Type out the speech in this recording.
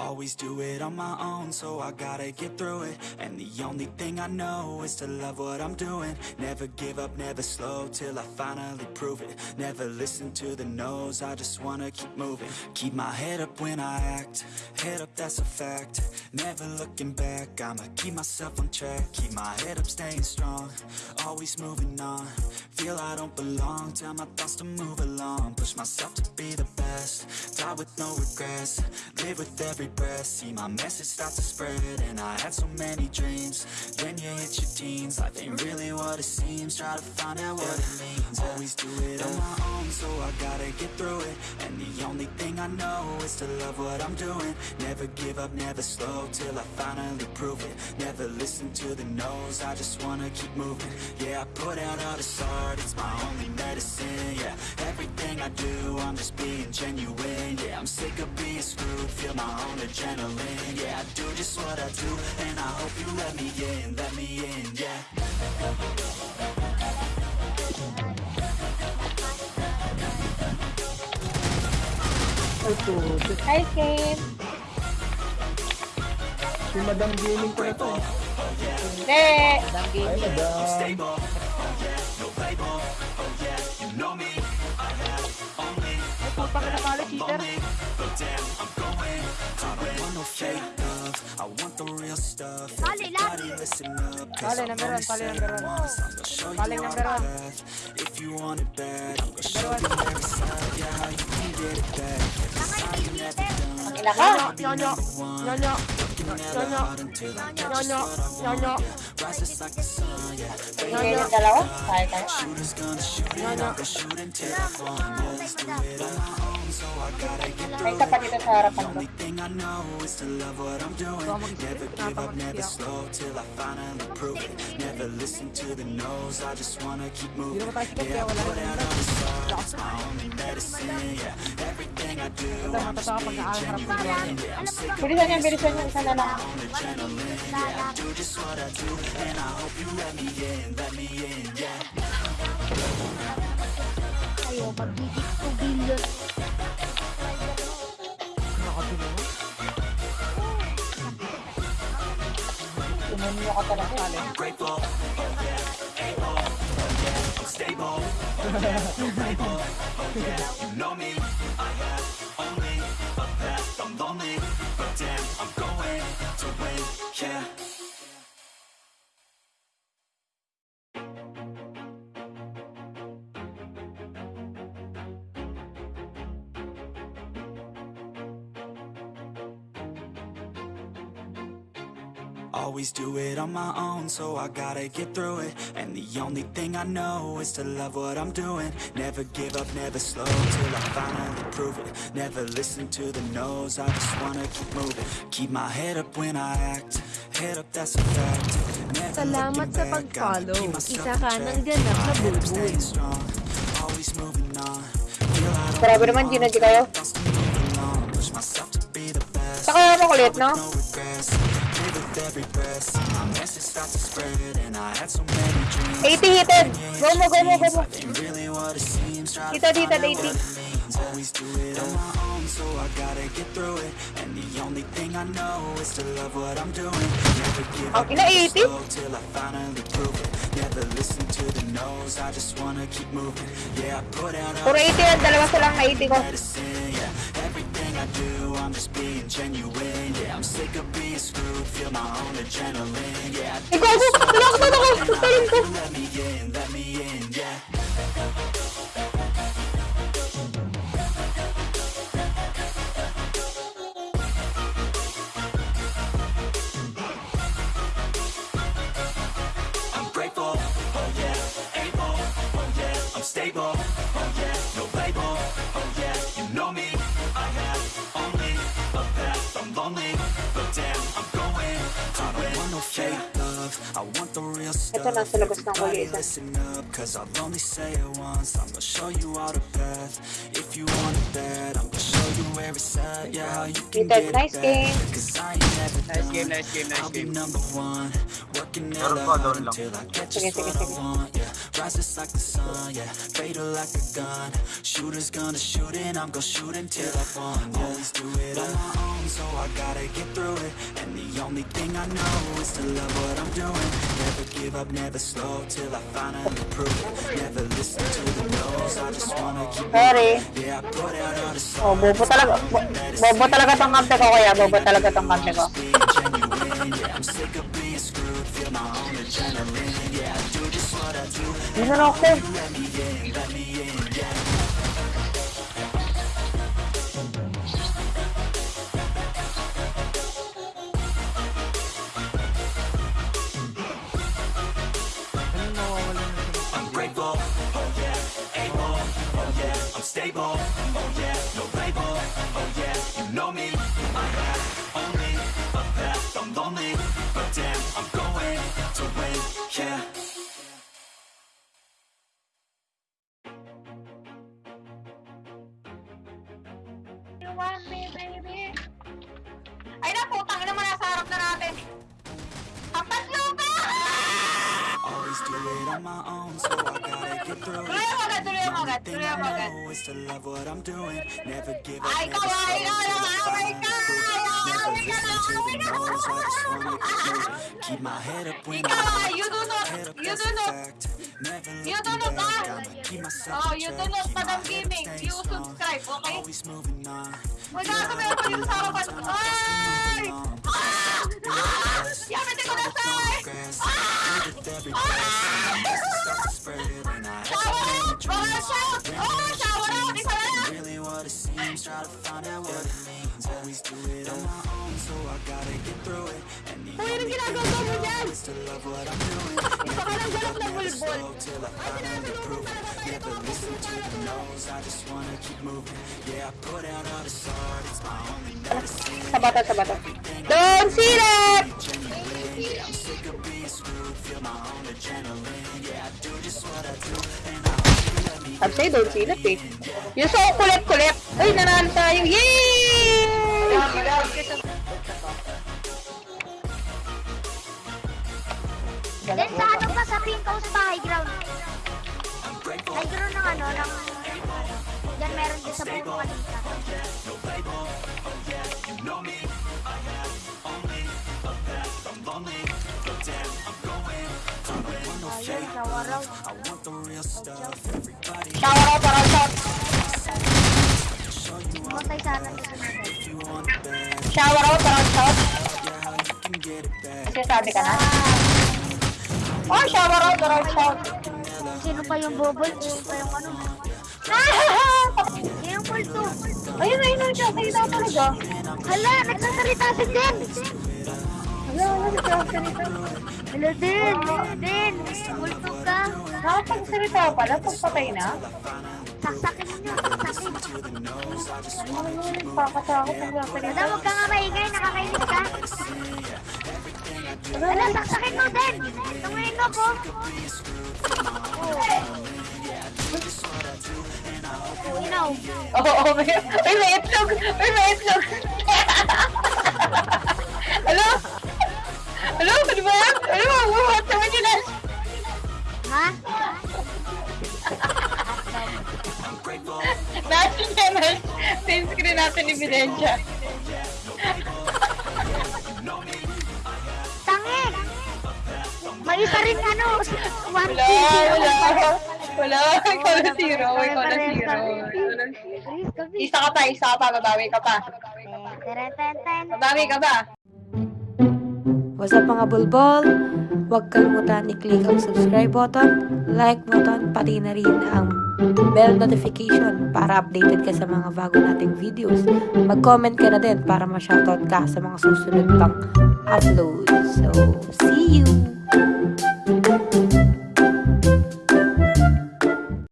Always do it on my own, so I gotta get through it. And the only thing I know is to love what I'm doing. Never give up, never slow, till I finally prove it. Never listen to the no's, I just wanna keep moving. Keep my head up when I act, head up that's a fact. Never looking back, I'ma keep myself on track. Keep my head up, staying strong, always moving on. Feel I don't belong, tell my thoughts to move along. Push myself to be the best, die with no regrets Live with every breath, see my message start to spread And I had so many dreams, then you hit your teens. Life ain't really what it seems, try to find out what it means. Always do it on my own, so I gotta get through it. And the only thing I know is to love what I'm doing. Never give up, never slow, till I finally prove it. Never listen to the no's, I just wanna keep moving. Yeah, I put out all this art, it's my only medicine, yeah. Everything I do, I'm just being genuine, yeah. I'm sick of being screwed, feel my own adrenaline Yeah, I do just what I do, and I hope you let me in, let me in, yeah Hi, Kim. Si Madam Gaming ko na to. eh. Hindi. Ay, Madam. stable, oh yeah, no label, oh want no fake love, I want the real stuff. Everybody listen up, cause I've number only one, pali, said number it one. once. I'm gonna show you Pali, all number the one. If you want it bad, I'm gonna show you every side, yeah, how you can get it back. Cause I ain't never done. Ina ka? Nyonyo, nyonyo, nyonyo, nyonyo, nyonyo. Hindi kayo yung dalawa? Kaya tayo. Nyonyo. May isa pa dito sa harapan ko. Never give up, never slow till I finally prove it Never listen to the no's, I just wanna keep moving. naman tayo sikat, Yeah, I put out all art, it's my only medicine. Yeah, everything I do, I'm just being genuine. Yeah, I'm sick of Bilisan yan, bilisan yan. Isa na lang. on adrenaline. Yeah, I do just what I do, and I hope you let me in, let me in. Yeah. Kayo, magiging 2 billion. Tumunyo ka oh I'm stable, oh yeah, you know me, Always do it on my own, so I gotta get through it. And the only thing I know is to love what I'm doing. Never give up, never slow, till I finally prove it. Never listen to the no's, I just wanna keep moving. Keep my head up when I act, head up that's a fact. Never Salamat sa pag-follow. Isa ka track. ng ganap na My head up, bulbul. staying strong, always moving on. Feel I don't Grabe naman, Gina, di kayo. Thoughts to move along, push myself to be the best. Saka makulit, no? Every breath my message start to spread And I had so many dreams 80 hited. Go mo, go mo, go mo. Dito, dito, out what 80. it means Always do it on my own So I gotta get through it And the only thing I know Is to love what I'm doing Never give up, Ang ina, never 80? slow Till I finally prove it Never listen to the no's I just wanna keep moving Yeah, I put out all Puro 80 yan. Dalawa silang na 80 ko. medicine, I do, I'm just being genuine. Yeah, I'm sick of being screwed, feel my own adrenaline. Yeah, I do Ikaw, just what I tulungan do, ako. and I Tulungan hope ko. you let me in, let me in, yeah. Nasa labas ng Everybody huli isa. listen up, cause I'll only say it once, I'm gonna show you all the path. If you want it bad, I'm gonna show you every side, yeah, how you can Peter, nice game. Cause I ain't never Nice game, nice game, nice game. number one, working Meron hella pa, hard doon lang. until I get Sige, just sige, sige. want, yeah. rises like the sun, yeah, fatal like a gun. Shooters gonna shoot and I'm gonna shoot until I won. Yeah. Always do it on my own, so I gotta get through it. And the only thing I know is to love what I'm doing. Never give up, never slow till I finally prove it. Sorry. Oh, bobo talaga. Bobo talaga tong kante ko kaya. Bobo talaga tong kante ko. Hindi na ako. You know me, I have only a path, I'm lonely, but damn, I'm going to win, yeah. You want me, baby? Ay na, putang ina mo nasa harap na natin. Apat lupa! Always do it on my own, so I gotta get through Tuloy it. mo agad, tuloy mo agad, tuloy mo agad. Ay, kawai ka na! Away ka na! Away ka na! Away ka na! Ikaw, you do not, you do not. You do not, ah! Oh, you do not, Madam Gaming. You subscribe, okay? Magkakasabi ako dito sa harapan ko. Ay! Ah! Ah! Yamete ko na, sir! Ah! Ah! Walang shout! Oo, shower out! Isa na lang! Uy, anong ginagawa mo dyan? Isa ka lang galak na bulbol! Ay, sinasabi mo talaga tayo mga kusutan na tulog! Sabata, sabata. Don't see that! I'm sick of being screwed, feel my own adrenaline Yeah, I do just what I do sa'yo, don't silip eh. Yung so kulit-kulit. Uy, nanalo tayo. Yay! Then sa ano pa sa pinkaw sa high ground? High ground ng ano, ng... Yan meron din sa buong kanita. Shout out, shout out. Matay sana dito natin. Shower out, shout out. Kasi sabi ka na. Oh, shower out, shout out. Sino pa yung bubble? Sino pa yung ano? Yung multo. Ayun, ayun, ayun siya. Nakita ko talaga. Hala, nagsasalita si Jen. Hala, nagsasalita. Hello din! Hello din! Bultog ka! Nakapagsalita ka pala pag patay na? Saksakin nyo! Saksakin! Ano mo naman nagpakatakot ng sasalita? Dada, huwag ka nga maingay! Nakakainis ka! Ano, saksakin mo din! Tungayin mo po! Oh, oh, oh, may, may itlog! May may itlog! Same screen natin ebidensya. Tangi! May isa rin ano, one Wala, wala. Wala, ikaw na zero, ikaw na zero. Isa ka pa, isa ka pa, babawi ka pa. Ten. Babawi ka pa. What's up mga bulbol? Huwag kalimutan i-click ang subscribe button, like button, pati na rin ang bell notification para updated ka sa mga bago nating videos. Mag-comment ka na din para ma-shoutout ka sa mga susunod pang upload. So, see you!